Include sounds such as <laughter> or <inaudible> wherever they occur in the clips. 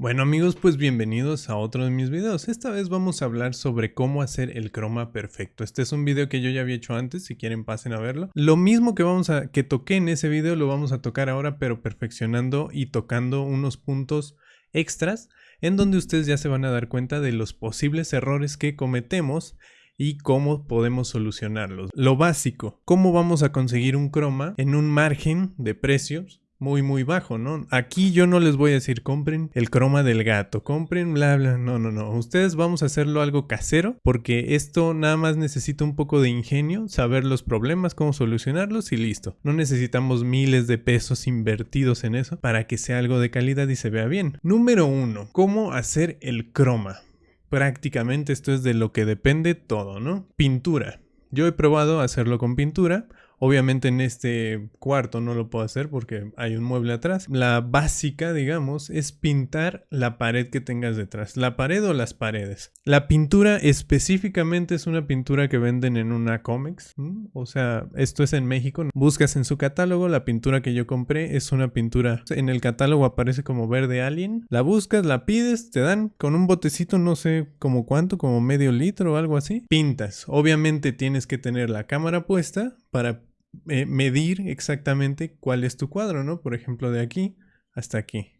Bueno amigos, pues bienvenidos a otro de mis videos. Esta vez vamos a hablar sobre cómo hacer el croma perfecto. Este es un video que yo ya había hecho antes, si quieren pasen a verlo. Lo mismo que vamos a que toqué en ese video lo vamos a tocar ahora, pero perfeccionando y tocando unos puntos extras en donde ustedes ya se van a dar cuenta de los posibles errores que cometemos y cómo podemos solucionarlos. Lo básico, cómo vamos a conseguir un croma en un margen de precios muy muy bajo, ¿no? Aquí yo no les voy a decir compren el croma del gato, compren bla bla, no, no, no. Ustedes vamos a hacerlo algo casero porque esto nada más necesita un poco de ingenio, saber los problemas, cómo solucionarlos y listo. No necesitamos miles de pesos invertidos en eso para que sea algo de calidad y se vea bien. Número uno, ¿cómo hacer el croma? Prácticamente esto es de lo que depende todo, ¿no? Pintura. Yo he probado hacerlo con pintura. Obviamente en este cuarto no lo puedo hacer porque hay un mueble atrás. La básica, digamos, es pintar la pared que tengas detrás. La pared o las paredes. La pintura específicamente es una pintura que venden en una Comex. O sea, esto es en México. Buscas en su catálogo. La pintura que yo compré es una pintura. En el catálogo aparece como verde alien. La buscas, la pides, te dan con un botecito, no sé como cuánto, como medio litro o algo así. Pintas. Obviamente tienes que tener la cámara puesta para medir exactamente cuál es tu cuadro, ¿no? Por ejemplo, de aquí hasta aquí.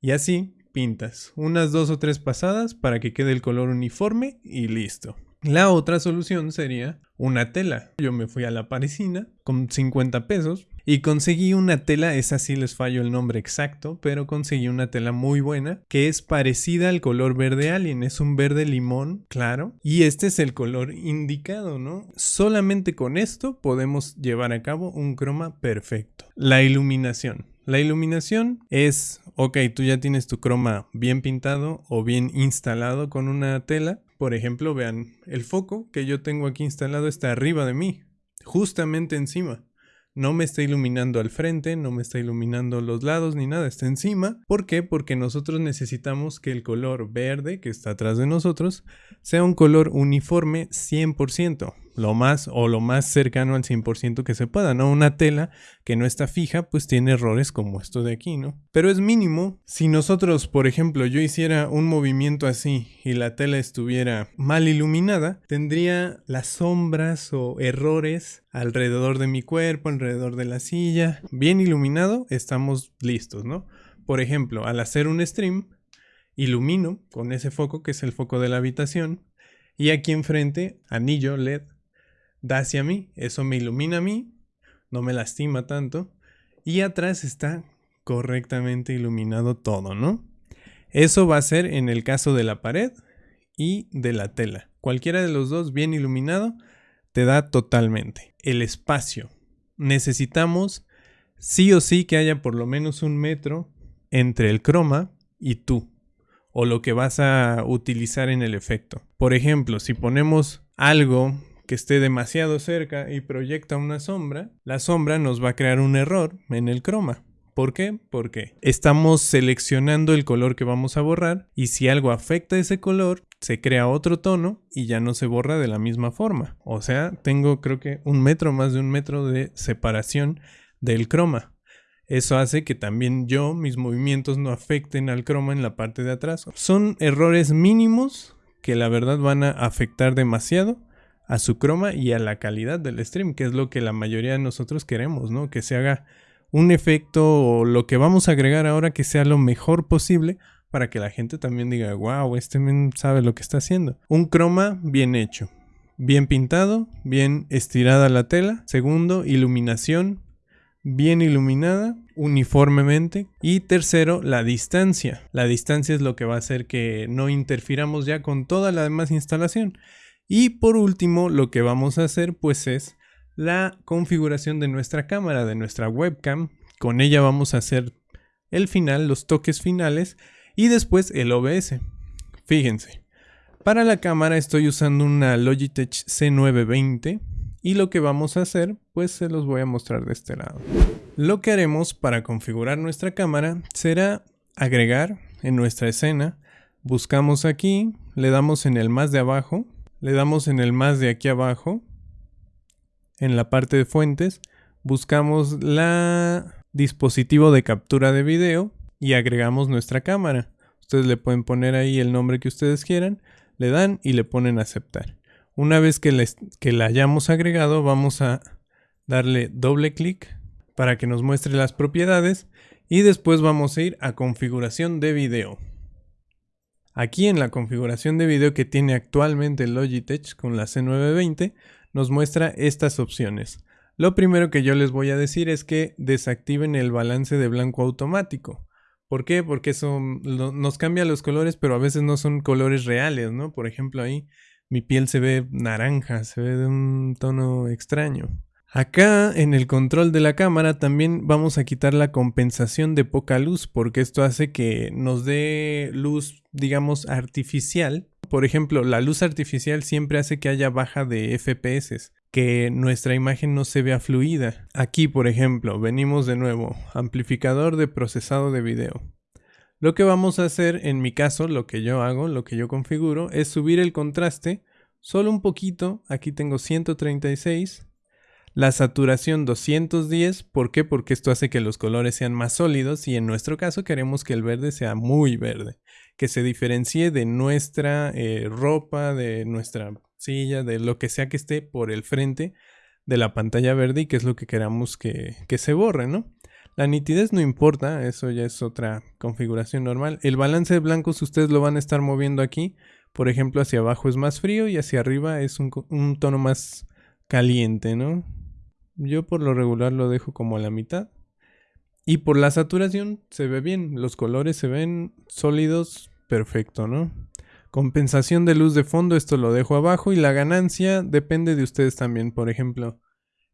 Y así pintas unas dos o tres pasadas para que quede el color uniforme y listo. La otra solución sería una tela. Yo me fui a la parisina con 50 pesos y conseguí una tela, esa sí les fallo el nombre exacto, pero conseguí una tela muy buena que es parecida al color verde alien, es un verde limón, claro, y este es el color indicado, ¿no? Solamente con esto podemos llevar a cabo un croma perfecto. La iluminación. La iluminación es, ok, tú ya tienes tu croma bien pintado o bien instalado con una tela, por ejemplo, vean, el foco que yo tengo aquí instalado está arriba de mí, justamente encima. No me está iluminando al frente, no me está iluminando los lados ni nada, está encima. ¿Por qué? Porque nosotros necesitamos que el color verde que está atrás de nosotros sea un color uniforme 100% lo más o lo más cercano al 100% que se pueda, ¿no? Una tela que no está fija, pues tiene errores como esto de aquí, ¿no? Pero es mínimo. Si nosotros, por ejemplo, yo hiciera un movimiento así y la tela estuviera mal iluminada, tendría las sombras o errores alrededor de mi cuerpo, alrededor de la silla. Bien iluminado, estamos listos, ¿no? Por ejemplo, al hacer un stream, ilumino con ese foco que es el foco de la habitación y aquí enfrente, anillo LED da hacia mí, eso me ilumina a mí, no me lastima tanto, y atrás está correctamente iluminado todo, ¿no? Eso va a ser en el caso de la pared y de la tela. Cualquiera de los dos bien iluminado te da totalmente. El espacio. Necesitamos sí o sí que haya por lo menos un metro entre el croma y tú, o lo que vas a utilizar en el efecto. Por ejemplo, si ponemos algo que esté demasiado cerca y proyecta una sombra, la sombra nos va a crear un error en el croma. ¿Por qué? Porque estamos seleccionando el color que vamos a borrar y si algo afecta ese color, se crea otro tono y ya no se borra de la misma forma. O sea, tengo creo que un metro, más de un metro de separación del croma. Eso hace que también yo, mis movimientos no afecten al croma en la parte de atrás. Son errores mínimos que la verdad van a afectar demasiado a su croma y a la calidad del stream, que es lo que la mayoría de nosotros queremos, ¿no? Que se haga un efecto o lo que vamos a agregar ahora que sea lo mejor posible para que la gente también diga, wow, este men sabe lo que está haciendo. Un croma bien hecho, bien pintado, bien estirada la tela. Segundo, iluminación, bien iluminada uniformemente. Y tercero, la distancia. La distancia es lo que va a hacer que no interfiramos ya con toda la demás instalación. Y por último, lo que vamos a hacer pues es la configuración de nuestra cámara, de nuestra webcam. Con ella vamos a hacer el final, los toques finales y después el OBS. Fíjense, para la cámara estoy usando una Logitech C920 y lo que vamos a hacer pues se los voy a mostrar de este lado. Lo que haremos para configurar nuestra cámara será agregar en nuestra escena, buscamos aquí, le damos en el más de abajo le damos en el más de aquí abajo, en la parte de fuentes, buscamos la dispositivo de captura de video y agregamos nuestra cámara. Ustedes le pueden poner ahí el nombre que ustedes quieran, le dan y le ponen aceptar. Una vez que, que la hayamos agregado, vamos a darle doble clic para que nos muestre las propiedades y después vamos a ir a configuración de video. Aquí en la configuración de video que tiene actualmente Logitech con la C920 nos muestra estas opciones. Lo primero que yo les voy a decir es que desactiven el balance de blanco automático. ¿Por qué? Porque eso nos cambia los colores, pero a veces no son colores reales, ¿no? Por ejemplo, ahí mi piel se ve naranja, se ve de un tono extraño. Acá en el control de la cámara también vamos a quitar la compensación de poca luz porque esto hace que nos dé luz digamos artificial. Por ejemplo, la luz artificial siempre hace que haya baja de FPS, que nuestra imagen no se vea fluida. Aquí por ejemplo venimos de nuevo, amplificador de procesado de video. Lo que vamos a hacer en mi caso, lo que yo hago, lo que yo configuro, es subir el contraste solo un poquito, aquí tengo 136 la saturación 210, ¿por qué? Porque esto hace que los colores sean más sólidos y en nuestro caso queremos que el verde sea muy verde, que se diferencie de nuestra eh, ropa, de nuestra silla, de lo que sea que esté por el frente de la pantalla verde y que es lo que queramos que, que se borre, ¿no? La nitidez no importa, eso ya es otra configuración normal. El balance de blancos ustedes lo van a estar moviendo aquí. Por ejemplo, hacia abajo es más frío y hacia arriba es un, un tono más caliente, ¿no? Yo por lo regular lo dejo como a la mitad. Y por la saturación se ve bien, los colores se ven sólidos, perfecto, ¿no? Compensación de luz de fondo, esto lo dejo abajo y la ganancia depende de ustedes también. Por ejemplo,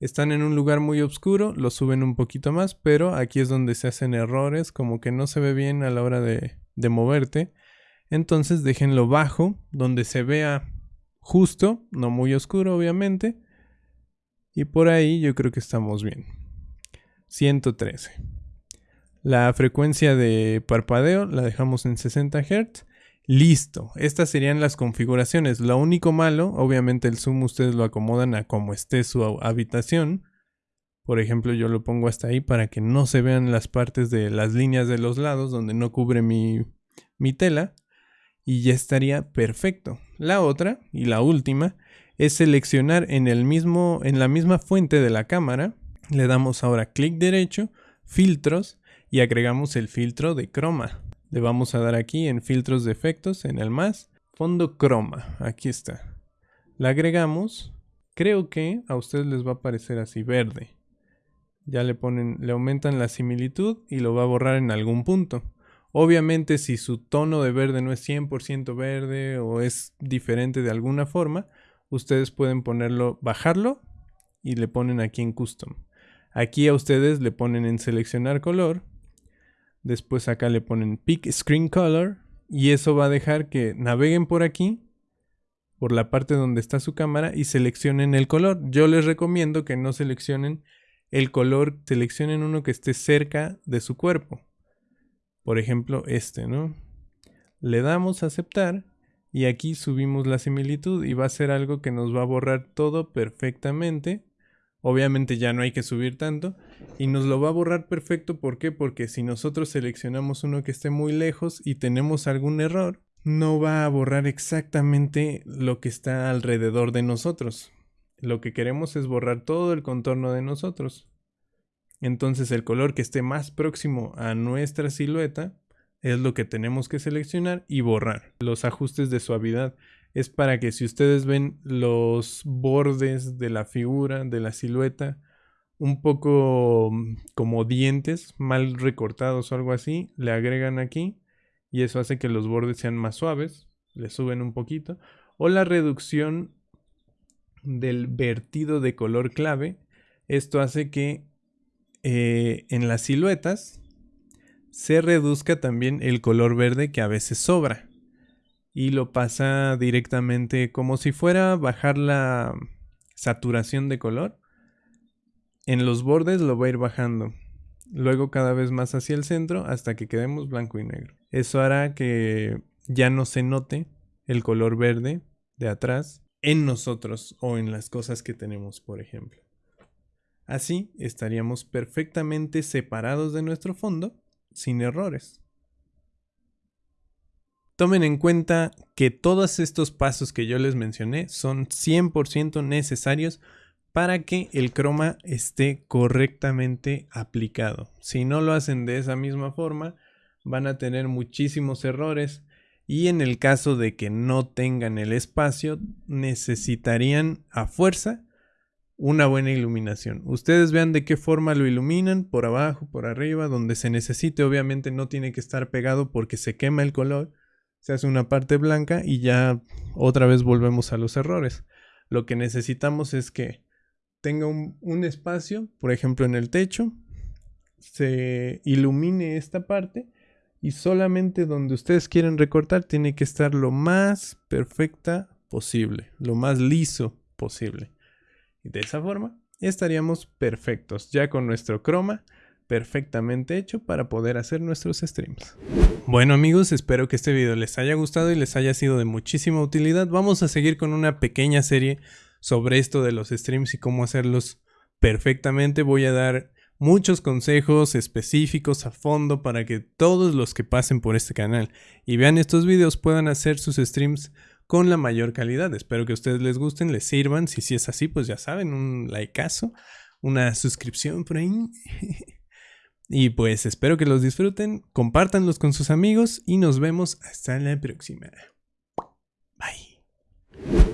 están en un lugar muy oscuro, lo suben un poquito más, pero aquí es donde se hacen errores, como que no se ve bien a la hora de, de moverte. Entonces déjenlo bajo, donde se vea justo, no muy oscuro obviamente. Y por ahí yo creo que estamos bien. 113. La frecuencia de parpadeo la dejamos en 60 Hz. Listo. Estas serían las configuraciones. Lo único malo, obviamente el zoom ustedes lo acomodan a como esté su habitación. Por ejemplo, yo lo pongo hasta ahí para que no se vean las partes de las líneas de los lados donde no cubre mi, mi tela. Y ya estaría perfecto. La otra y la última es seleccionar en, el mismo, en la misma fuente de la cámara. Le damos ahora clic derecho, filtros y agregamos el filtro de croma. Le vamos a dar aquí en filtros de efectos, en el más, fondo croma, aquí está. La agregamos, creo que a ustedes les va a aparecer así verde. Ya le ponen, le aumentan la similitud y lo va a borrar en algún punto. Obviamente si su tono de verde no es 100% verde o es diferente de alguna forma, ustedes pueden ponerlo, bajarlo y le ponen aquí en custom. Aquí a ustedes le ponen en seleccionar color. Después acá le ponen pick screen color. Y eso va a dejar que naveguen por aquí. Por la parte donde está su cámara. Y seleccionen el color. Yo les recomiendo que no seleccionen el color. Seleccionen uno que esté cerca de su cuerpo. Por ejemplo este, ¿no? Le damos a aceptar y aquí subimos la similitud y va a ser algo que nos va a borrar todo perfectamente. Obviamente ya no hay que subir tanto y nos lo va a borrar perfecto. ¿Por qué? Porque si nosotros seleccionamos uno que esté muy lejos y tenemos algún error, no va a borrar exactamente lo que está alrededor de nosotros. Lo que queremos es borrar todo el contorno de nosotros. Entonces el color que esté más próximo a nuestra silueta es lo que tenemos que seleccionar y borrar. Los ajustes de suavidad es para que si ustedes ven los bordes de la figura, de la silueta, un poco mm, como dientes mal recortados o algo así, le agregan aquí y eso hace que los bordes sean más suaves, le suben un poquito. O la reducción del vertido de color clave, esto hace que eh, en las siluetas se reduzca también el color verde que a veces sobra. Y lo pasa directamente como si fuera bajar la saturación de color. En los bordes lo va a ir bajando. Luego cada vez más hacia el centro hasta que quedemos blanco y negro. Eso hará que ya no se note el color verde de atrás en nosotros o en las cosas que tenemos, por ejemplo. Así estaríamos perfectamente separados de nuestro fondo sin errores. Tomen en cuenta que todos estos pasos que yo les mencioné son 100% necesarios para que el croma esté correctamente aplicado. Si no lo hacen de esa misma forma, van a tener muchísimos errores y en el caso de que no tengan el espacio, necesitarían a fuerza una buena iluminación. Ustedes vean de qué forma lo iluminan, por abajo, por arriba, donde se necesite. Obviamente no tiene que estar pegado porque se quema el color se hace una parte blanca y ya otra vez volvemos a los errores. Lo que necesitamos es que tenga un, espacio, por ejemplo en el techo, se ilumine esta parte y solamente donde ustedes quieren recortar tiene que estar lo más perfecta posible, lo más liso posible. Y de esa forma estaríamos perfectos ya con nuestro croma perfectamente hecho para poder hacer nuestros streams. Bueno amigos, espero que este video les haya gustado y les haya sido de muchísima utilidad. Vamos a seguir con una pequeña serie sobre esto de los streams y cómo hacerlos perfectamente. Voy a dar muchos consejos específicos a fondo para que todos los que pasen por este canal y vean estos videos puedan hacer sus streams con la mayor calidad. Espero que a ustedes les gusten, les sirvan. Si, es así, pues ya saben, un likeazo, una suscripción por ahí. <laughs> y pues espero que los disfruten, compártanlos con sus amigos y nos vemos hasta la próxima. Bye.